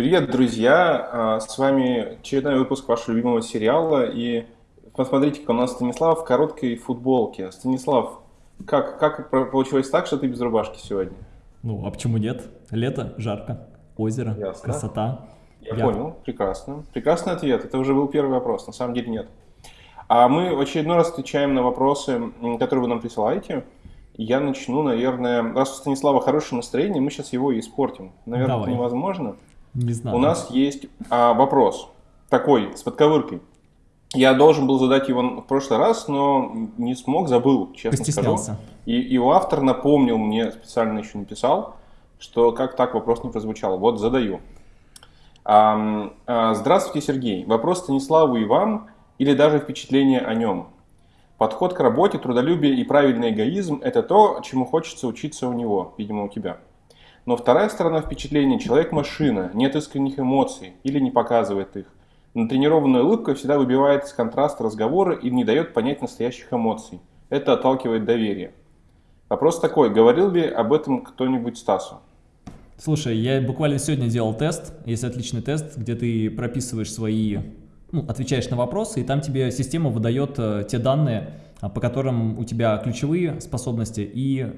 Привет, друзья! А, с вами очередной выпуск вашего любимого сериала. И посмотрите, у нас Станислав в короткой футболке. Станислав, как, как получилось так, что ты без рубашки сегодня? Ну, а почему нет? Лето, жарко, озеро, Ясно. красота. Я, Я понял, прекрасно. Прекрасный ответ. Это уже был первый вопрос, на самом деле нет. А мы в очередной раз отвечаем на вопросы, которые вы нам присылаете. Я начну, наверное, раз у Станислава хорошее настроение, мы сейчас его и испортим. Наверное, Давай. это невозможно. Не знаю. У нас есть а, вопрос такой, с подковыркой. Я должен был задать его в прошлый раз, но не смог, забыл, честно Постеснялся. скажу. И, и автор напомнил мне, специально еще написал, что как так вопрос не прозвучал. Вот задаю. А, а, здравствуйте, Сергей. Вопрос Станиславу и вам, или даже впечатление о нем. Подход к работе, трудолюбие и правильный эгоизм – это то, чему хочется учиться у него, видимо, у тебя. Но вторая сторона впечатления – человек-машина, нет искренних эмоций или не показывает их. Натренированная улыбка всегда выбивает из контраста разговора и не дает понять настоящих эмоций. Это отталкивает доверие. Вопрос такой, говорил ли об этом кто-нибудь Стасу? Слушай, я буквально сегодня делал тест, есть отличный тест, где ты прописываешь свои, ну, отвечаешь на вопросы, и там тебе система выдает э, те данные, а, по которым у тебя ключевые способности и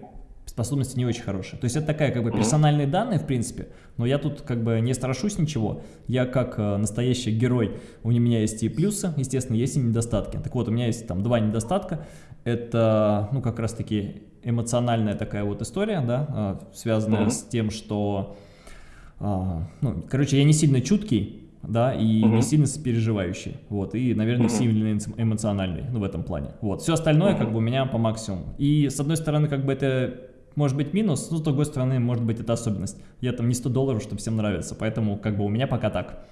способности не очень хорошие. То есть это такая как бы персональные данные, в принципе, но я тут как бы не страшусь ничего. Я как э, настоящий герой, у меня есть и плюсы, естественно, есть и недостатки. Так вот, у меня есть там два недостатка. Это, ну, как раз-таки эмоциональная такая вот история, да, э, связанная mm -hmm. с тем, что, э, ну, короче, я не сильно чуткий, да, и угу. не сильно сопереживающий, вот, и, наверное, угу. сильно эмоциональный, ну, в этом плане, вот, все остальное, угу. как бы, у меня по максимуму, и, с одной стороны, как бы, это может быть минус, но с другой стороны, может быть это особенность. Я там не 100 долларов, чтобы всем нравится, поэтому как бы у меня пока так.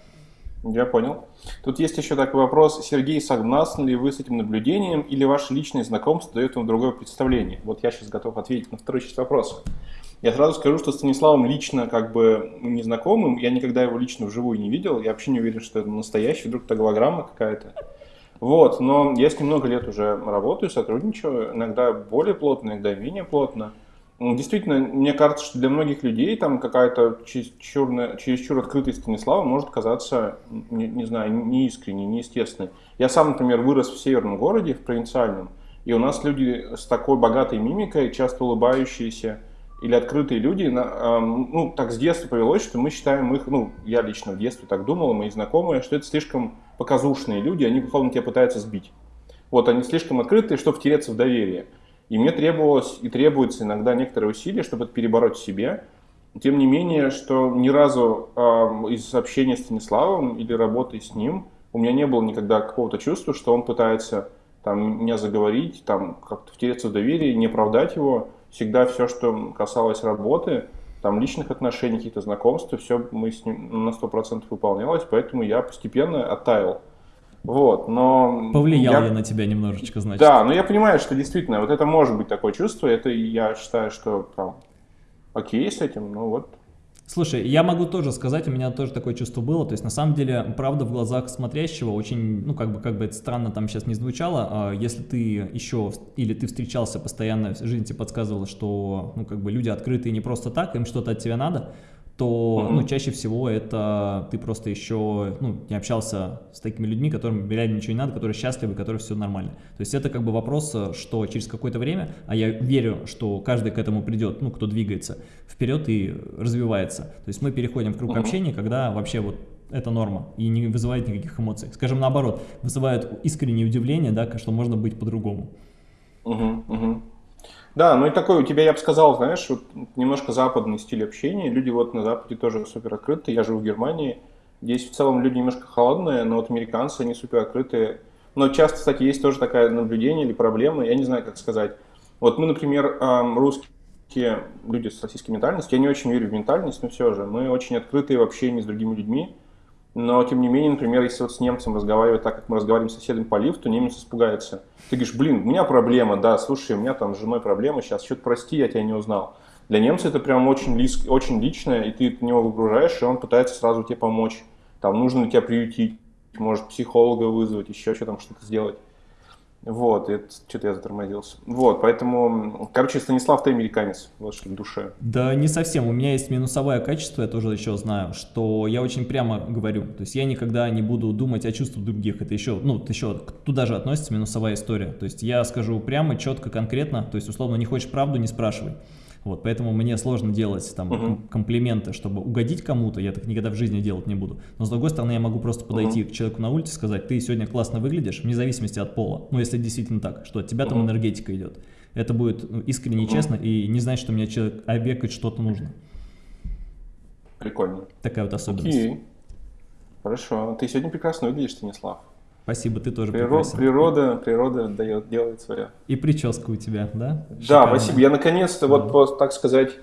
Я понял. Тут есть еще такой вопрос. Сергей, согласны ли вы с этим наблюдением или ваше личное знакомство дает вам другое представление? Вот я сейчас готов ответить на второй часть вопроса. Я сразу скажу, что Станиславом лично как бы не знакомым, я никогда его лично вживую не видел, я вообще не уверен, что это настоящий, вдруг это голограмма какая-то. Вот, но я с ним много лет уже работаю, сотрудничаю, иногда более плотно, иногда менее плотно. Ну, действительно, мне кажется, что для многих людей там какая-то чересчур, чересчур открытая Станислава может казаться, не, не знаю, неискренней, неестественной. Я сам, например, вырос в северном городе, в провинциальном, и у нас люди с такой богатой мимикой, часто улыбающиеся, или открытые люди, ну, так с детства повелось, что мы считаем их, ну, я лично в детстве так думал, мои знакомые, что это слишком показушные люди, они, условно, тебя пытаются сбить. Вот, они слишком открытые, чтобы втереться в доверие. И мне требовалось и требуется иногда некоторые усилия, чтобы это перебороть в себе. Тем не менее, что ни разу э, из общения с Станиславом или работы с ним у меня не было никогда какого-то чувства, что он пытается там, меня заговорить, там, как-то втереться в доверие, не оправдать его. Всегда все, что касалось работы, там, личных отношений, каких-то знакомств, все мы с ним на 100% выполнялось, поэтому я постепенно оттаял. Вот, но... Повлиял я... я на тебя немножечко, значит. Да, но я понимаю, что действительно, вот это может быть такое чувство, это я считаю, что там, окей с этим, ну вот. Слушай, я могу тоже сказать, у меня тоже такое чувство было, то есть на самом деле, правда в глазах смотрящего очень, ну как бы, как бы это странно там сейчас не звучало, а если ты еще, или ты встречался постоянно, жизнь тебе подсказывала, что, ну как бы люди открытые не просто так, им что-то от тебя надо, то ну, чаще всего это ты просто еще ну, не общался с такими людьми, которым реально ничего не надо, которые счастливы, которые все нормально. То есть это как бы вопрос, что через какое-то время, а я верю, что каждый к этому придет, ну, кто двигается вперед и развивается. То есть мы переходим в круг общения, когда вообще вот это норма и не вызывает никаких эмоций. Скажем наоборот, вызывает искреннее удивление, да, что можно быть по-другому. Угу, угу. Да, ну и такой у тебя, я бы сказал, знаешь, вот немножко западный стиль общения. Люди вот на Западе тоже супер открыты. Я живу в Германии. Здесь в целом люди немножко холодные, но вот американцы, они супер открытые. Но часто, кстати, есть тоже такое наблюдение или проблема, я не знаю, как сказать. Вот мы, например, русские люди с российской ментальностью, я не очень верю в ментальность, но все же, мы очень открытые в общении с другими людьми. Но, тем не менее, например, если вот с немцем разговаривать так, как мы разговариваем с соседом по лифту, немец испугается. Ты говоришь, блин, у меня проблема, да, слушай, у меня там с женой проблема, сейчас что-то прости, я тебя не узнал. Для немца это прям очень, лис, очень личное, и ты него выгружаешь, и он пытается сразу тебе помочь. Там нужно тебя приютить, может психолога вызвать, еще что там что-то сделать. Вот, это что-то я затормозился. Вот, поэтому, короче, Станислав, ты американец, вот что в душе. Да не совсем, у меня есть минусовое качество, я тоже еще знаю, что я очень прямо говорю, то есть я никогда не буду думать о чувствах других, это еще, ну, еще туда же относится минусовая история, то есть я скажу прямо, четко, конкретно, то есть условно не хочешь правду, не спрашивай. Вот, поэтому мне сложно делать там uh-huh. комплименты, чтобы угодить кому-то, я так никогда в жизни делать не буду. Но с другой стороны, я могу просто подойти uh-huh. к человеку на улице и сказать, ты сегодня классно выглядишь, вне зависимости от пола. Ну, если действительно так, что от тебя uh-huh. там энергетика идет. Это будет ну, искренне uh-huh. честно и не значит, что мне человек обекать что-то нужно. Прикольно. Такая вот особенность. Окей. Хорошо. Ты сегодня прекрасно выглядишь, Станислав. Спасибо, ты тоже Природ, Природа, природа дает, делает свое. И прическа у тебя, да? Шикарная. Да, спасибо. Я наконец-то, вот, по, так сказать,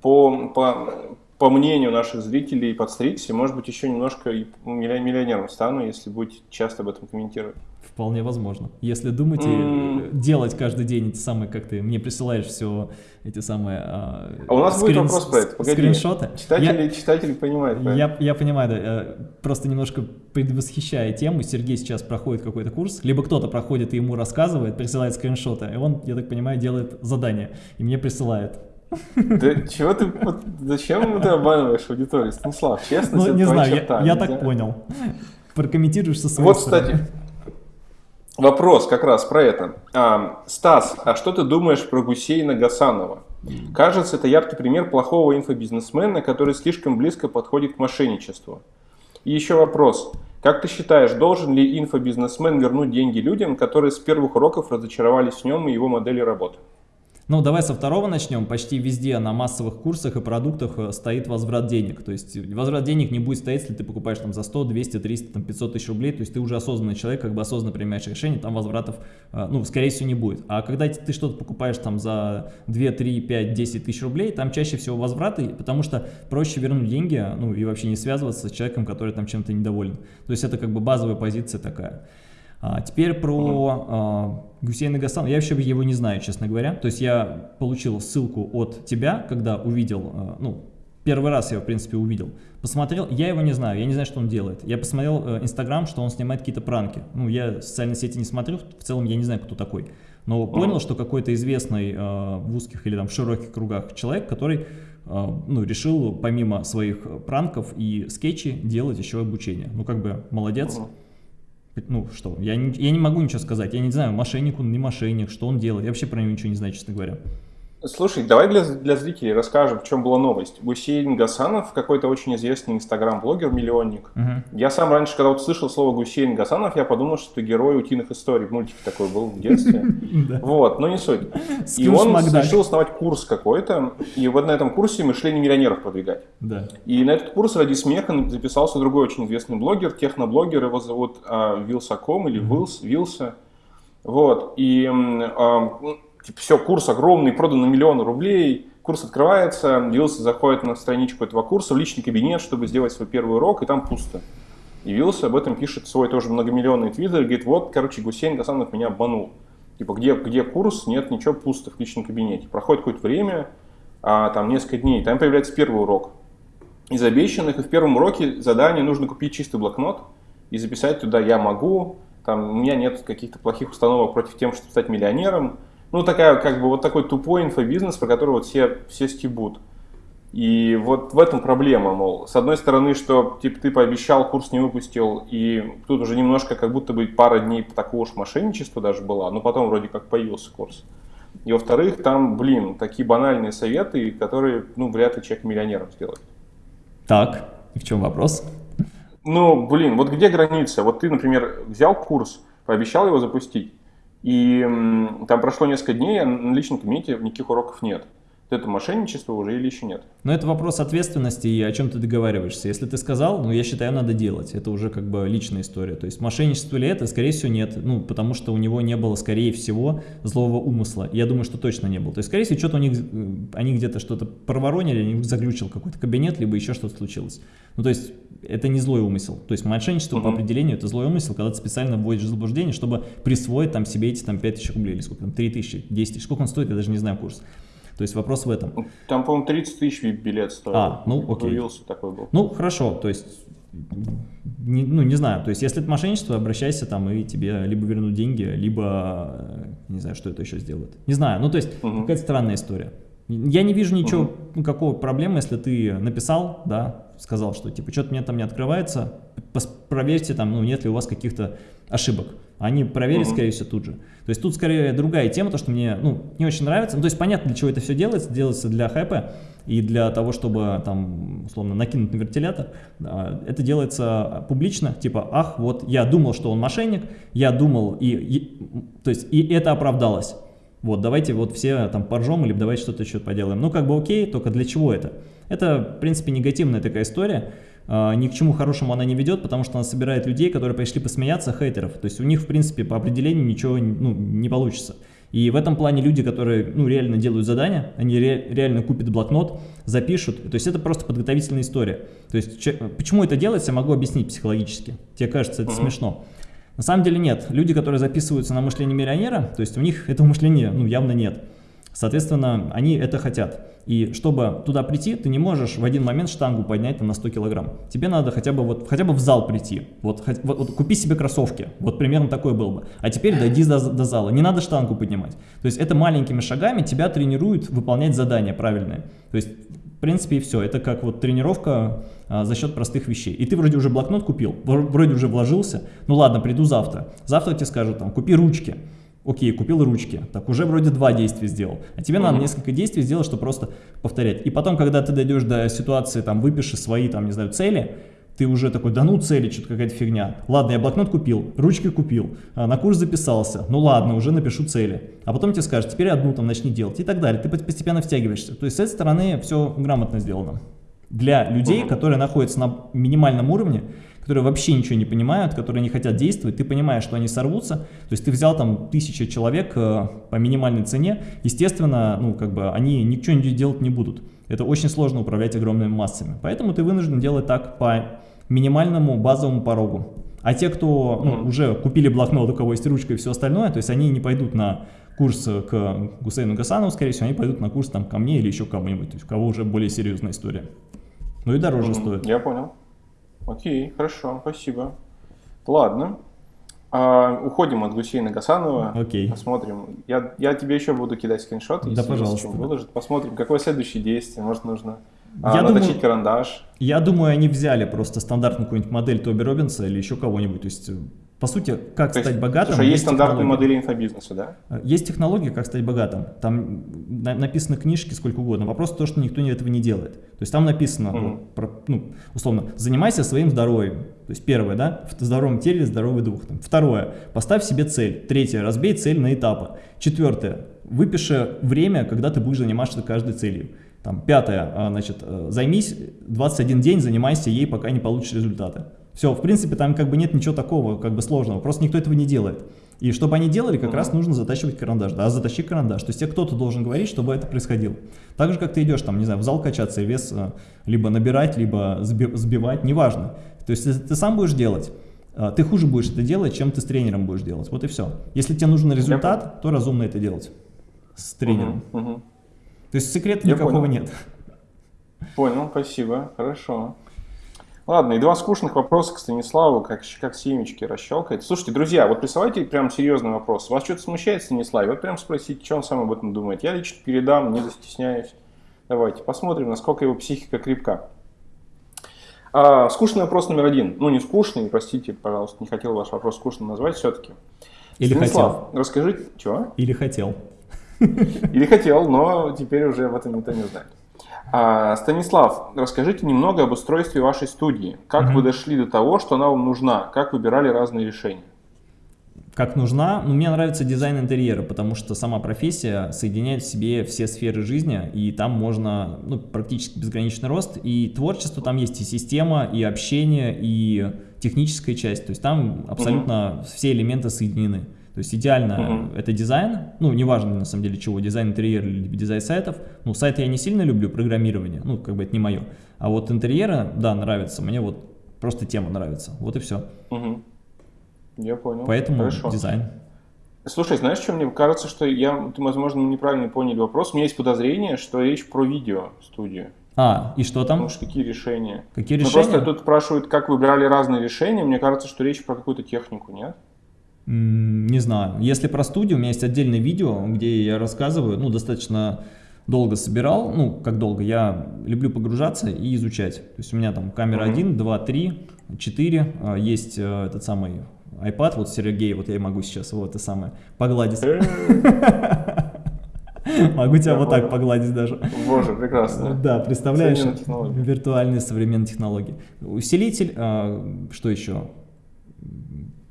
по, по, по мнению наших зрителей подстригся, может быть, еще немножко миллионером стану, если будете часто об этом комментировать. Вполне возможно. Если думаете mm. делать каждый день эти самые, как ты мне присылаешь все эти самые а, а у нас скрин, будет вопрос про это, погоди. Скриншоты. Читатели, я, читатели понимают. Я, я понимаю, да. Я просто немножко предвосхищая тему, Сергей сейчас проходит какой-то курс, либо кто-то проходит и ему рассказывает, присылает скриншоты, и он, я так понимаю, делает задание, и мне присылает. Да чего ты, зачем ты обманываешь аудиторию, Станислав, честно? Ну, не знаю, черта, я, я так понял. Прокомментируешь со своей Вот, стороны. кстати, вопрос как раз про это. А, Стас, а что ты думаешь про Гусейна Гасанова? Кажется, это яркий пример плохого инфобизнесмена, который слишком близко подходит к мошенничеству. И еще вопрос. Как ты считаешь, должен ли инфобизнесмен вернуть деньги людям, которые с первых уроков разочаровались в нем и его модели работы? Ну, давай со второго начнем. Почти везде на массовых курсах и продуктах э, стоит возврат денег. То есть возврат денег не будет стоять, если ты покупаешь там за 100, 200, 300, там, 500 тысяч рублей. То есть ты уже осознанный человек, как бы осознанно принимаешь решение, там возвратов, э, ну, скорее всего, не будет. А когда ты что-то покупаешь там за 2, 3, 5, 10 тысяч рублей, там чаще всего возвраты, потому что проще вернуть деньги, ну, и вообще не связываться с человеком, который там чем-то недоволен. То есть это как бы базовая позиция такая. А теперь про а, Гусейна Гасан. Я вообще его не знаю, честно говоря. То есть я получил ссылку от тебя, когда увидел, а, ну, первый раз я его, в принципе, увидел. Посмотрел, я его не знаю, я не знаю, что он делает. Я посмотрел э, Инстаграм, что он снимает какие-то пранки. Ну, я социальные сети не смотрю, в целом я не знаю, кто такой. Но понял, что какой-то известный э, в узких или там в широких кругах человек, который э, ну, решил помимо своих пранков и скетчей делать еще обучение. Ну, как бы молодец. Ну что, я не, я не могу ничего сказать, я не знаю, мошенник он, не мошенник, что он делает, я вообще про него ничего не знаю, честно говоря. Слушай, давай для, для зрителей расскажем, в чем была новость. Гусейн Гасанов, какой-то очень известный инстаграм-блогер, миллионник. Угу. Я сам раньше, когда вот слышал слово Гусейн Гасанов, я подумал, что это герой утиных историй. Мультик такой был в детстве. Вот, но не суть. И он решил основать курс какой-то, и вот на этом курсе мышление миллионеров продвигать. И на этот курс ради смеха записался другой очень известный блогер, техноблогер, его зовут а, Вилсаком или Вилс, Вилса. Вот, и а, типа, все, курс огромный, продан на миллион рублей, курс открывается, Вилса заходит на страничку этого курса в личный кабинет, чтобы сделать свой первый урок, и там пусто. И Вилса об этом пишет свой тоже многомиллионный твиттер, говорит, вот, короче, Гусейн Гасанов меня обманул. Типа, где, где курс? Нет, ничего, пусто в личном кабинете. Проходит какое-то время, а, там несколько дней, там появляется первый урок. Из обещанных, и в первом уроке задание нужно купить чистый блокнот и записать туда «я могу», там, у меня нет каких-то плохих установок против тем, чтобы стать миллионером, ну, такая, как бы, вот такой тупой инфобизнес, про который вот все, все стебут. И вот в этом проблема, мол, с одной стороны, что типа ты пообещал, курс не выпустил, и тут уже немножко как будто бы пара дней такого уж мошенничества даже была, но потом вроде как появился курс. И во-вторых, там, блин, такие банальные советы, которые, ну, вряд ли человек миллионером сделает. Так, и в чем вопрос? Ну, блин, вот где граница? Вот ты, например, взял курс, пообещал его запустить, и там прошло несколько дней, а на личном кабинете никаких уроков нет это мошенничество уже или еще нет? Но это вопрос ответственности и о чем ты договариваешься. Если ты сказал, ну я считаю, надо делать. Это уже как бы личная история. То есть мошенничество ли это? Скорее всего нет. Ну, потому что у него не было, скорее всего, злого умысла. Я думаю, что точно не было. То есть, скорее всего, что-то у них, э, они где-то что-то проворонили, они заглючил какой-то кабинет, либо еще что-то случилось. Ну, то есть, это не злой умысел. То есть, мошенничество угу. по определению это злой умысел, когда ты специально вводишь заблуждение, чтобы присвоить там себе эти там 5000 рублей или сколько там, 3000, 10 тысяч. Сколько он стоит, я даже не знаю курс. То есть вопрос в этом. Там, по-моему, 30 тысяч билет стоил. А, ну окей. Появился такой был. Ну, хорошо, то есть не, ну, не знаю, то есть если это мошенничество, обращайся там и тебе либо вернут деньги, либо, э, не знаю, что это еще сделают. Не знаю, ну то есть угу. какая-то странная история. Я не вижу ничего, угу. ну, какого проблемы, если ты написал, да, сказал, что типа что-то мне там не открывается, проверьте там, ну нет ли у вас каких-то ошибок. Они проверят, угу. скорее всего, тут же. То есть тут скорее другая тема, то, что мне ну, не очень нравится. Ну, то есть понятно, для чего это все делается. Делается для хайпа и для того, чтобы там, условно, накинуть на вентилятор. Это делается публично, типа, ах, вот я думал, что он мошенник, я думал, и, и то есть и это оправдалось. Вот, давайте вот все там поржем, или давайте что-то еще поделаем. Ну, как бы окей, только для чего это? Это, в принципе, негативная такая история. Uh, ни к чему хорошему она не ведет, потому что она собирает людей, которые пришли посмеяться, хейтеров. То есть у них, в принципе, по определению ничего ну, не получится. И в этом плане люди, которые ну, реально делают задания, они ре реально купят блокнот, запишут. То есть это просто подготовительная история. То есть почему это делается, я могу объяснить психологически. Тебе кажется это uh -huh. смешно. На самом деле нет. Люди, которые записываются на мышление миллионера, то есть у них этого мышления ну, явно нет. Соответственно, они это хотят. И чтобы туда прийти, ты не можешь в один момент штангу поднять там, на 100 килограмм. Тебе надо хотя бы, вот, хотя бы в зал прийти. Вот, вот, вот купи себе кроссовки. Вот примерно такой был бы. А теперь дойди до, до зала. Не надо штангу поднимать. То есть это маленькими шагами тебя тренируют выполнять задания правильные. То есть принципе и все. Это как вот тренировка а, за счет простых вещей. И ты вроде уже блокнот купил, вроде уже вложился. Ну ладно, приду завтра. Завтра тебе скажут там, купи ручки. Окей, купил ручки, так уже вроде два действия сделал. А тебе mm -hmm. надо несколько действий сделать, чтобы просто повторять. И потом, когда ты дойдешь до ситуации, там, выпишешь свои, там, не знаю, цели, ты уже такой, да ну цели, что-то какая-то фигня. Ладно, я блокнот купил, ручки купил, а, на курс записался, ну ладно, уже напишу цели. А потом тебе скажут, теперь одну там начни делать и так далее. Ты постепенно втягиваешься. То есть с этой стороны все грамотно сделано. Для людей, которые находятся на минимальном уровне, которые вообще ничего не понимают, которые не хотят действовать, ты понимаешь, что они сорвутся, то есть ты взял там тысяча человек э, по минимальной цене, естественно, ну, как бы они ничего делать не будут. Это очень сложно управлять огромными массами. Поэтому ты вынужден делать так по минимальному базовому порогу. А те, кто ну, уже купили блокнот, у кого есть ручка и все остальное, то есть они не пойдут на курс к Гусейну Гасанову, скорее всего, они пойдут на курс там ко мне или еще кому-нибудь, то есть у кого уже более серьезная история. Ну и дороже mm -hmm. стоит. Я понял. Окей, хорошо, спасибо. Ладно. А, уходим от Гусейна Гасанова. Окей. Посмотрим. Я, я тебе еще буду кидать скриншоты, если да, пожалуйста. выложит. Посмотрим, какое следующее действие. Может, нужно а, я наточить думаю, карандаш. Я думаю, они взяли просто стандартную какую-нибудь модель Тоби Робинса или еще кого-нибудь. То есть по сути, как То стать есть, богатым. Слушай, есть, стандартные модели инфобизнеса, да? Э, есть технология, как стать богатым. Там написаны книжки сколько угодно. Вопрос в том, что никто этого не делает. То есть там написано, mm -hmm. про, ну, условно, занимайся своим здоровьем. То есть первое, да, в здоровом теле здоровый дух. Там. Второе, поставь себе цель. Третье, разбей цель на этапы. Четвертое, выпиши время, когда ты будешь заниматься каждой целью. Там, пятое, а, значит, э, займись 21 день, занимайся ей, пока не получишь результаты. Все, в принципе, там как бы нет ничего такого как бы сложного, просто никто этого не делает. И чтобы они делали, как раз нужно затачивать карандаш. Да, затащи карандаш. То есть тебе кто-то должен говорить, чтобы это происходило. Так же, как ты идешь, там, не знаю, в зал качаться и вес э, либо набирать, либо сбивать, неважно. То есть если ты сам будешь делать, э, ты хуже будешь это делать, чем ты с тренером будешь делать. Вот и все. Если тебе нужен результат, то разумно это делать с тренером. Uh -huh. То есть секрета Я никакого понял. нет. Понял, спасибо, хорошо. Ладно, и два скучных вопроса к Станиславу, как, как семечки расщелкает. Слушайте, друзья, вот присылайте прям серьезный вопрос. Вас что-то смущает Станислав? Вот прям спросите, что он сам об этом думает. Я лично передам, не застесняюсь. Давайте посмотрим, насколько его психика крепка. А, скучный вопрос номер один. Ну, не скучный, простите, пожалуйста, не хотел ваш вопрос скучным назвать все-таки. Или Станислав, хотел. расскажите, чего? Или хотел. Или хотел, но теперь уже об этом никто не знает. А, Станислав, расскажите немного об устройстве вашей студии. Как угу. вы дошли до того, что она вам нужна? Как выбирали разные решения? Как нужна? Ну, мне нравится дизайн интерьера, потому что сама профессия соединяет в себе все сферы жизни, и там можно ну, практически безграничный рост, и творчество там есть и система, и общение, и техническая часть, то есть там абсолютно угу. все элементы соединены. То есть идеально -huh. это дизайн, ну неважно на самом деле чего, дизайн интерьера или дизайн сайтов. Ну сайты я не сильно люблю, программирование, ну как бы это не мое. А вот интерьера, да, нравится, мне вот просто тема нравится, вот и все. -huh. Я понял. Поэтому Хорошо. дизайн. Слушай, знаешь, что мне кажется, что я, возможно, неправильно поняли вопрос. У меня есть подозрение, что речь про видео студию. А, и что там? Ну, что какие решения? Какие Ну, решения? просто тут спрашивают, как выбирали разные решения. Мне кажется, что речь про какую-то технику, нет? Не знаю. Если про студию, у меня есть отдельное видео, где я рассказываю, ну, достаточно долго собирал, ну, как долго, я люблю погружаться и изучать. То есть у меня там камера Мгм. 1, 2, 3, 4, а, есть э, этот самый iPad, вот Сергей, вот я могу сейчас его это самое погладить. Э, Могу тебя вот так погладить даже. Боже, прекрасно. Да, представляешь, виртуальные современные технологии. Усилитель, а, что еще?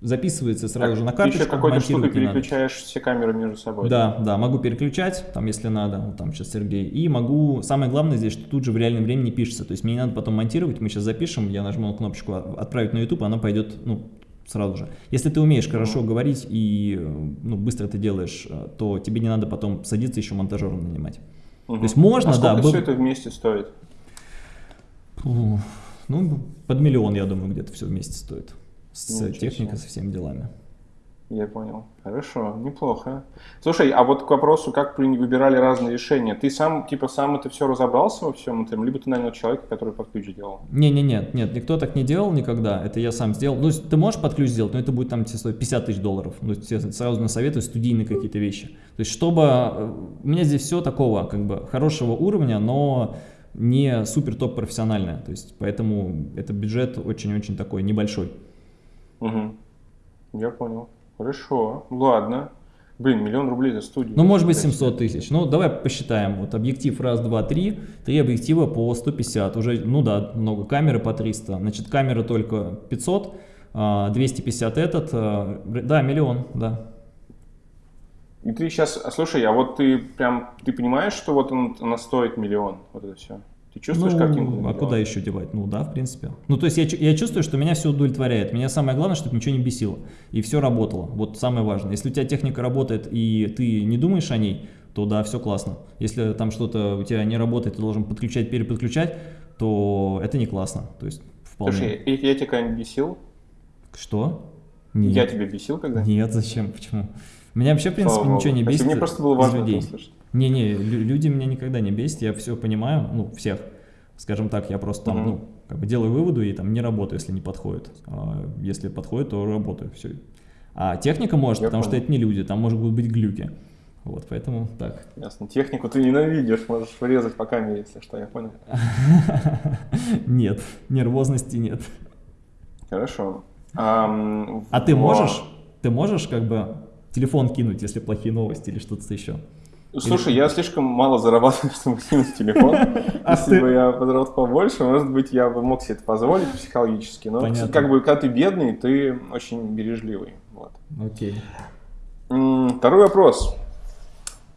Записывается сразу Так, же на ты карточку, еще какой-то штукой надо. переключаешь все камеры между собой. Да, да, могу переключать, там, если надо, вот там сейчас Сергей, и могу, самое главное здесь, что тут же в реальном времени пишется, то есть мне не надо потом монтировать, мы сейчас запишем, я нажму кнопочку «От- «Отправить на YouTube», она пойдет, ну, сразу же. Если ты умеешь хорошо говорить и, ну, быстро это делаешь, э, то тебе не надо потом садиться еще монтажером нанимать. Мгм. То есть можно, а да, был- все это вместе стоит? Ну, под миллион, я думаю, где-то все вместе стоит. С Ничего техникой, себе. со всеми делами. Я понял. Хорошо, неплохо. Слушай, а вот к вопросу, как выбирали разные решения. Ты сам, типа, сам это все разобрался во всем этом, либо ты нанял человека, который под ключ делал? Не-не-не, нет, никто так не делал никогда, это я сам сделал. Ну, ты можешь под ключ сделать, но это будет там тебе стоить 50 тысяч долларов. Ну, тебе сразу насоветую студийные какие-то вещи. То есть, чтобы... э, У меня здесь все такого, как бы, хорошего уровня, но не супер топ профессиональное. То есть, поэтому это бюджет очень-очень такой небольшой. Угу. Я понял. Хорошо, ладно. Блин, миллион рублей за студию. Ну, может быть, Нифига 700 тысяч. Ну, давай посчитаем. Вот объектив раз, два, три. Три объектива по 150. Уже, ну да, много. Камеры по 300. Значит, камера только 500. а, 250 этот. а, Да, миллион, да. И ты сейчас, слушай, а вот ты прям, ты понимаешь, что вот он, она стоит миллион, вот это все? Ты чувствуешь ну, картинку? на а куда еще девать? Ну да, в принципе. Ну, то есть я, я чувствую, что меня все удовлетворяет. Меня самое главное, чтобы ничего не бесило. И все работало. Вот самое важное. Если у тебя техника работает, и ты не думаешь о ней, то да, все классно. Если там что-то у тебя не работает, ты должен подключать, переподключать, то это не классно. То есть вполне. Слушай, я, я тебя когда-нибудь бесил? Что? Нет. Я тебя бесил когда? Нет, зачем? Почему? Меня вообще, в принципе, Слава ничего не бесит Мне просто было важно людей. это услышать. Не-не, лю- люди меня никогда не бесят, я все понимаю, ну, всех. Скажем так, я просто там, Мгм. ну, как бы делаю выводы и там не работаю, если не подходит. А если подходит, то работаю, все. А техника может, Я потому что понял. это не люди, там может быть глюки. Вот, поэтому так. Ясно. Технику ты ненавидишь, можешь врезать по камере, если что, я понял. Нет, нервозности нет. Хорошо. А ты можешь, ты можешь как бы телефон кинуть, если плохие новости или что-то еще? Слушай, я слишком мало зарабатываю, чтобы кинуть телефон. А Если бы я заработал побольше, может быть, я бы мог себе это позволить психологически. Но как бы, когда ты бедный, ты очень бережливый. Окей. Второй вопрос.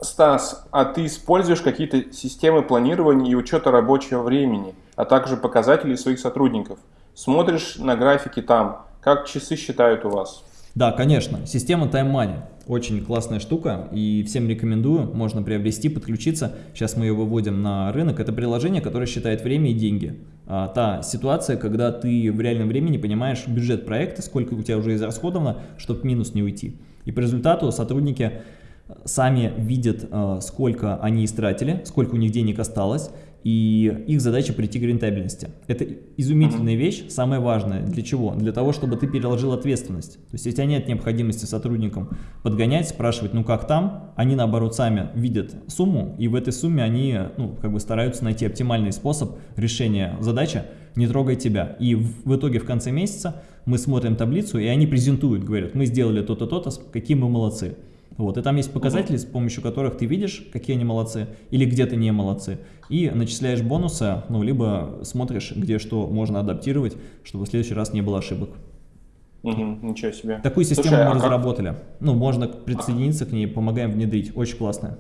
Стас, а ты используешь какие-то системы планирования и учета рабочего времени, а также показателей своих сотрудников? Смотришь на графики там, как часы считают у вас? Да, конечно. Система Time Money. Очень классная штука и всем рекомендую. Можно приобрести, подключиться. Сейчас мы ее выводим на рынок. Это приложение, которое считает время и деньги. А, та ситуация, когда ты в реальном времени понимаешь бюджет проекта, сколько у тебя уже израсходовано, чтобы минус не уйти. И по результату сотрудники сами видят, э, сколько они истратили, сколько у них денег осталось, и их задача прийти к рентабельности. Это изумительная вещь, самое важное. Для чего? Для того, чтобы ты переложил ответственность. То есть, если у тебя нет необходимости сотрудникам подгонять, спрашивать, ну как там, они наоборот сами видят сумму, и в этой сумме они ну, как бы стараются найти оптимальный способ решения задачи, не трогай тебя. И в, в итоге в конце месяца мы смотрим таблицу, и они презентуют, говорят, мы сделали то-то, то-то, какие мы молодцы. Вот, и там есть показатели, с помощью которых ты видишь, какие они молодцы, или где-то не молодцы, и начисляешь бонусы, ну, либо смотришь, где что можно адаптировать, чтобы в следующий раз не было ошибок. Мгм, ничего себе. Такую систему Слушай, мы а как- разработали. Ну, можно присоединиться к ней, помогаем внедрить. Очень классная.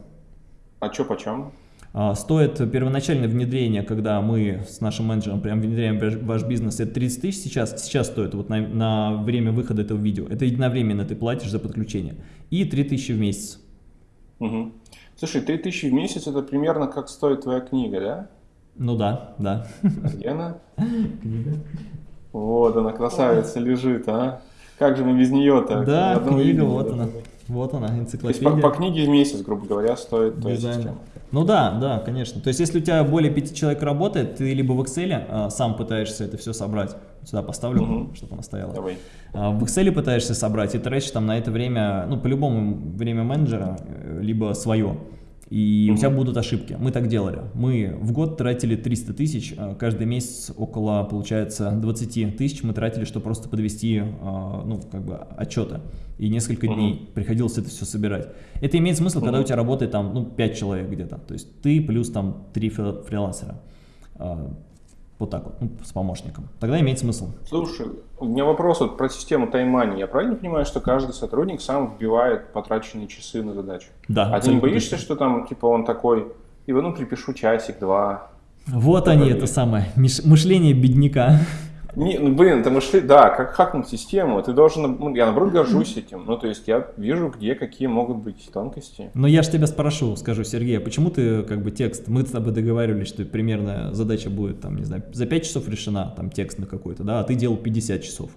А что почем? А, Стоит первоначальное внедрение, когда мы с нашим менеджером прям внедряем ваш- бизнес, это 30 тысяч сейчас, сейчас стоит вот на, на время выхода этого видео. Это единовременно ты платишь за подключение. И 3 тысячи в месяц. Мгм. Слушай, 3000 в месяц это примерно как стоит твоя книга, да? Ну да, да. Где она? Вот она, красавица, лежит, а? Как же мы без нее-то? Да, книга, вот она. Вот она, энциклопедия. То есть по, по книге в месяц, грубо говоря, стоит система. Ну да, да, конечно. То есть если у тебя более пяти человек работает, ты либо в Excel а, сам пытаешься это все собрать, сюда поставлю, угу. чтобы она стояла. Давай. А, в Excel пытаешься собрать и тратишь там на это время, ну по-любому время менеджера, э, либо свое и угу. у тебя будут ошибки. Мы так делали. Мы в год тратили 300 тысяч, а каждый месяц около, получается, 20 тысяч мы тратили, чтобы просто подвести, а, ну, как бы, отчеты. И несколько угу. дней приходилось это все собирать. Это имеет смысл, угу. когда у тебя работает там, ну, 5 человек где-то. То есть ты плюс там 3 фрилансера. Вот так вот, ну, с помощником. Тогда имеет смысл. Слушай, у меня вопрос вот про систему таймани. Я правильно понимаю, что каждый сотрудник сам вбивает потраченные часы на задачу? Да. А ты не боишься, точно. что там, типа, он такой, и ну, припишу часик-два? Вот они, это самое, мышление бедняка. Не, ну, блин, это мышли, да, как хакнуть систему, ты должен, ну, я наоборот горжусь этим, ну, то есть я вижу, где какие могут быть тонкости. Но я же тебя спрошу, скажу, Сергей, а почему ты, как бы, текст, мы с тобой договаривались, что примерно задача будет, там, не знаю, за 5 часов решена, там, текст на какой-то, да, а ты делал 50 часов.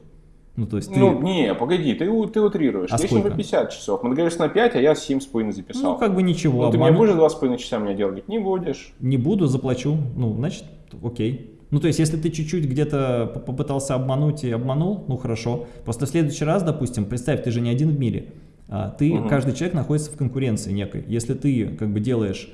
Ну, то есть ты... Ну, не, погоди, ты, ты утрируешь. А Если по 50 часов. Мы договорились на 5, а я 7,5 записал. Ну, как бы ничего. Ну, ты мне будешь 2,5 часа меня делать? Не будешь. Не буду, заплачу. Ну, значит, окей. Ну, то есть, если ты чуть-чуть где-то попытался обмануть и обманул, ну, хорошо. Просто в следующий раз, допустим, представь, ты же не один в мире. А ты, угу. каждый человек находится в конкуренции некой. Если ты, как бы, делаешь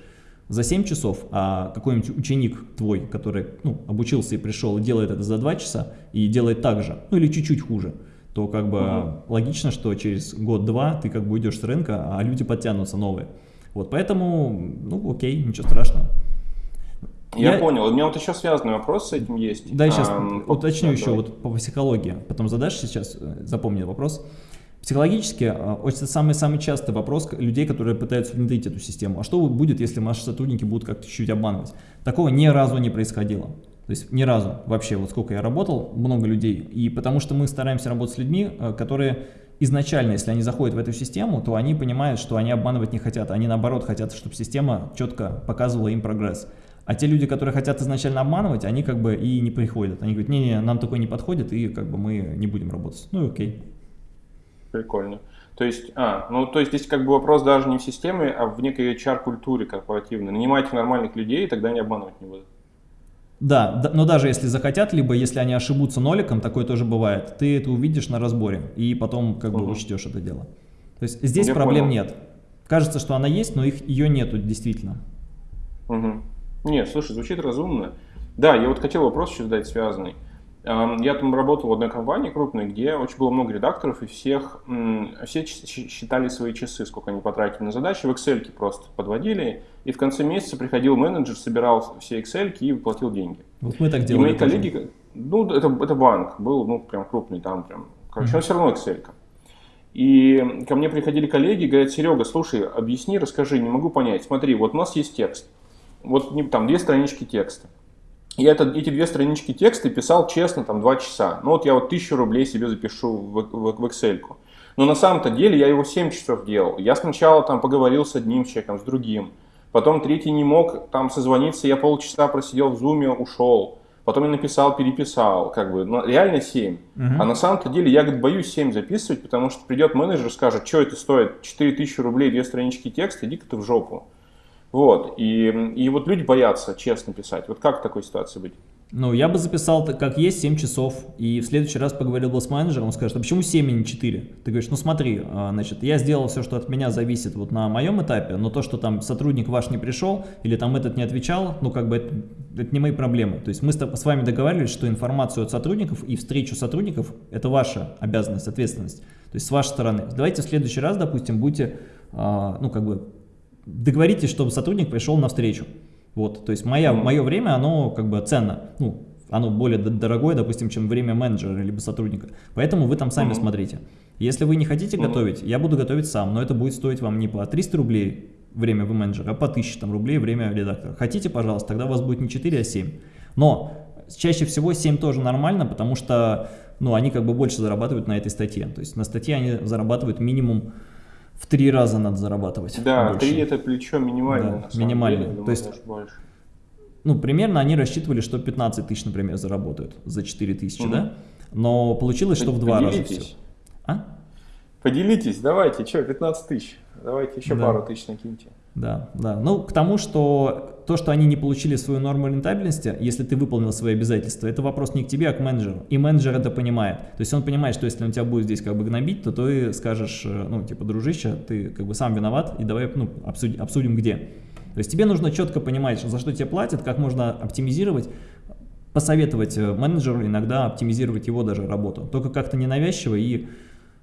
за 7 часов, а какой-нибудь ученик твой, который, ну, обучился и пришел, и делает это за 2 часа, и делает так же, ну, или чуть-чуть хуже, то, как бы, угу. логично, что через год-два ты, как бы, уйдешь с рынка, а люди подтянутся новые. Вот, поэтому, ну, окей, ничего страшного. Я, я понял. У меня вот еще связанный вопрос с этим есть. Да, сейчас а, уточню да, еще давай. вот по психологии. Потом задашь сейчас, э, запомни вопрос. Психологически, это самый-самый частый вопрос людей, которые пытаются внедрить эту систему. А что будет, если наши сотрудники будут как-то чуть-чуть обманывать? Такого ни разу не происходило. То есть ни разу вообще, вот сколько я работал, много людей. И потому что мы стараемся работать с людьми, э, которые изначально, если они заходят в эту систему, то они понимают, что они обманывать не хотят. Они наоборот хотят, чтобы система четко показывала им прогресс. А те люди, которые хотят изначально обманывать, они как бы и не приходят. Они говорят, не-не, нам такой не подходит, и как бы мы не будем работать. Ну и окей. Прикольно. То есть, а, ну то есть здесь как бы вопрос даже не в системе, а в некой HR-культуре корпоративной. Нанимайте нормальных людей, и тогда не обманывать не будут. Да, но даже если захотят, либо если они ошибутся ноликом, такое тоже бывает, ты это увидишь на разборе и потом как угу. бы учтешь это дело. То есть здесь Я проблем понял. нет. Кажется, что она есть, но их, ее нету действительно. Угу. Нет, слушай, звучит разумно. Да, я вот хотел вопрос еще задать связанный. Я там работал в одной компании крупной, где очень было много редакторов, и всех, все считали свои часы, сколько они потратили на задачи, в Excel просто подводили, и в конце месяца приходил менеджер, собирал все Excel и платил деньги. Вот мы так делали. И мои коллеги, ну, это, это банк, был, ну, прям крупный, там прям, короче, mm-hmm. но все равно Excel. И ко мне приходили коллеги и говорят, Серега, слушай, объясни, расскажи, не могу понять. Смотри, вот у нас есть текст вот там две странички текста. Я это, эти две странички текста писал честно, там, два часа. Ну вот я вот тысячу рублей себе запишу в, в, в Excel. -ку. Но на самом-то деле я его 7 часов делал. Я сначала там поговорил с одним человеком, с другим. Потом третий не мог там созвониться, я полчаса просидел в зуме, ушел. Потом я написал, переписал, как бы, ну, реально 7. Угу. А на самом-то деле я, говорит, боюсь 7 записывать, потому что придет менеджер, скажет, что это стоит, 4000 рублей, две странички текста, иди-ка ты в жопу. Вот, и, и вот люди боятся честно писать. Вот как в такой ситуации быть? Ну, я бы записал, как есть, 7 часов, и в следующий раз поговорил бы с менеджером, он скажет, а почему 7 а не 4? Ты говоришь, ну смотри, а, значит, я сделал все, что от меня зависит вот на моем этапе, но то, что там сотрудник ваш не пришел, или там этот не отвечал, ну как бы это, это не мои проблемы. То есть мы с вами договаривались, что информацию от сотрудников и встречу сотрудников – это ваша обязанность, ответственность. То есть с вашей стороны. Давайте в следующий раз, допустим, будете, а, ну как бы, договоритесь, чтобы сотрудник пришел навстречу. Вот, то есть моя, мое время, оно как бы ценно, ну, оно более дорогое, допустим, чем время менеджера либо сотрудника. Поэтому вы там сами mm. смотрите. Если вы не хотите mm. готовить, я буду готовить сам, но это будет стоить вам не по 300 рублей время вы менеджера, а по 1000 там, рублей время редактора. Хотите, пожалуйста, тогда у вас будет не 4, а 7. Но чаще всего 7 тоже нормально, потому что ну, они как бы больше зарабатывают на этой статье. То есть на статье они зарабатывают минимум в три раза надо зарабатывать. Да, три это плечо минимально. Да, минимально. Деле, То есть, больше. ну, примерно они рассчитывали, что 15 тысяч, например, заработают за 4 тысячи, угу. да? Но получилось, что в два раза все. А? Поделитесь, давайте, что, 15 тысяч. Давайте еще да. пару тысяч накиньте. Да, да. Ну, к тому, что то, что они не получили свою норму рентабельности, если ты выполнил свои обязательства, это вопрос не к тебе, а к менеджеру. И менеджер это понимает. То есть он понимает, что если он тебя будет здесь как бы гнобить, то ты скажешь, э, ну, типа, дружище, ты как бы сам виноват, и давай, ну, обсудим, обсудим где. То есть тебе нужно четко понимать, за что тебе платят, как можно оптимизировать, посоветовать э, менеджеру иногда оптимизировать его даже работу. Только как-то ненавязчиво и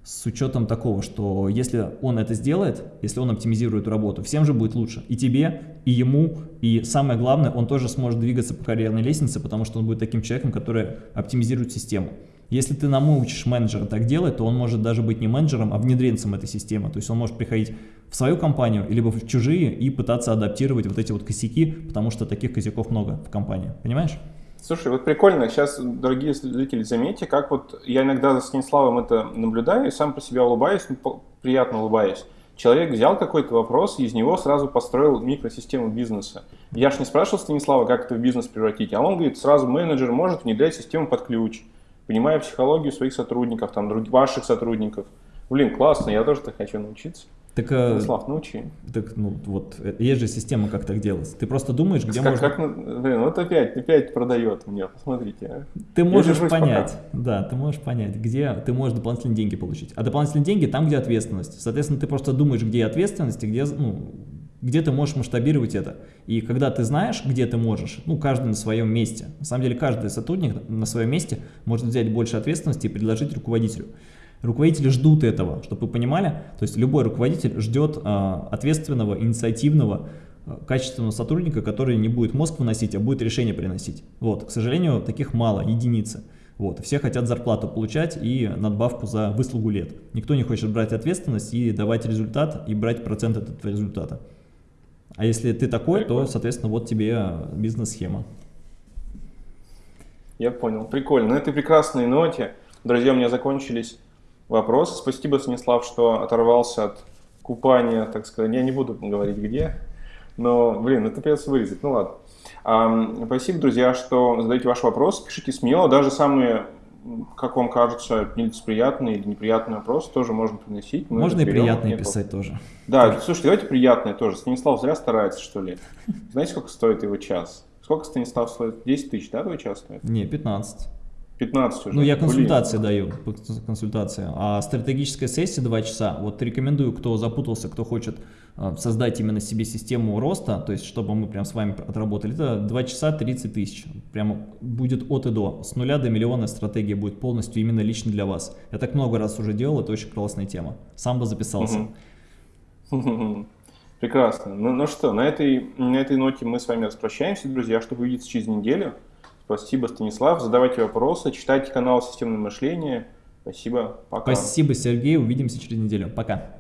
с учетом такого, что если он это сделает, если он оптимизирует работу, всем же будет лучше. И тебе, и ему, и самое главное, он тоже сможет двигаться по карьерной лестнице, потому что он будет таким человеком, который оптимизирует систему. Если ты научишь менеджера так делать, то он может даже быть не менеджером, а внедренцем этой системы. То есть он может приходить в свою компанию, либо в чужие и пытаться адаптировать вот эти вот косяки, потому что таких косяков много в компании. Понимаешь? Слушай, вот прикольно, сейчас, дорогие зрители, заметьте, как вот я иногда за Станиславом это наблюдаю и сам про себя улыбаюсь, ну, приятно улыбаюсь. Человек взял какой-то вопрос и из него сразу построил микросистему бизнеса. Я ж не спрашивал Станислава, как это в бизнес превратить, а он говорит, сразу менеджер может внедрять систему под ключ, понимая психологию своих сотрудников, там, других, ваших сотрудников. Блин, классно, я тоже так хочу научиться. Так, э, Слав, научи. Так, ну, вот, э, есть же система, как так делать. Ты просто думаешь, где как, можно... Как, блин, вот опять, опять продает мне, посмотрите. А. Ты можешь понять, пока. да, ты можешь понять, где ты можешь дополнительные деньги получить. А дополнительные деньги там, где ответственность. Соответственно, ты просто думаешь, где ответственность, и где, ну, где ты можешь масштабировать это. И когда ты знаешь, где ты можешь, ну, каждый на своем месте. На самом деле, каждый сотрудник на своем месте может взять больше ответственности и предложить руководителю. Руководители ждут этого, чтобы вы понимали. То есть любой руководитель ждет а, ответственного, инициативного, а, качественного сотрудника, который не будет мозг выносить, а будет решение приносить. Вот, к сожалению, таких мало, единицы. Вот, все хотят зарплату получать и надбавку за выслугу лет. Никто не хочет брать ответственность и давать результат, и брать процент от этого результата. А если ты такой, Прикольно. то, соответственно, вот тебе бизнес-схема. Я понял. Прикольно. На этой прекрасной ноте, друзья, у меня закончились вопрос. Спасибо, Станислав, что оторвался от купания, так сказать. Я не буду говорить где, но, блин, это придется вырезать. Ну ладно. Спасибо, друзья, что задаете ваш вопрос. Пишите смело, даже самые как вам кажется, нелицеприятные или неприятные вопросы тоже можно приносить. Мы можно и приятные писать тоже. Да, тоже. слушайте, давайте приятные тоже. Станислав зря старается, что ли. Знаете, сколько стоит его час? Сколько Станислав стоит? 10 тысяч, да, твой час стоит? Не, 15. 15 уже. Ну, я консультации Блин. даю, консультация. А стратегическая сессия 2 часа. Вот рекомендую, кто запутался, кто хочет а, создать именно себе систему роста, то есть, чтобы мы прям с вами отработали, это 2 часа 30 тысяч. Прямо будет от и до. С нуля до миллиона стратегия будет полностью именно лично для вас. Я так много раз уже делал, это очень классная тема. Сам бы записался. Прекрасно. Ну, ну что, на этой, на этой ноте мы с вами распрощаемся, друзья, чтобы увидеться через неделю. Спасибо, Станислав. Задавайте вопросы, читайте канал «Системное мышление». Спасибо, пока. Спасибо, Сергей. Увидимся через неделю. Пока.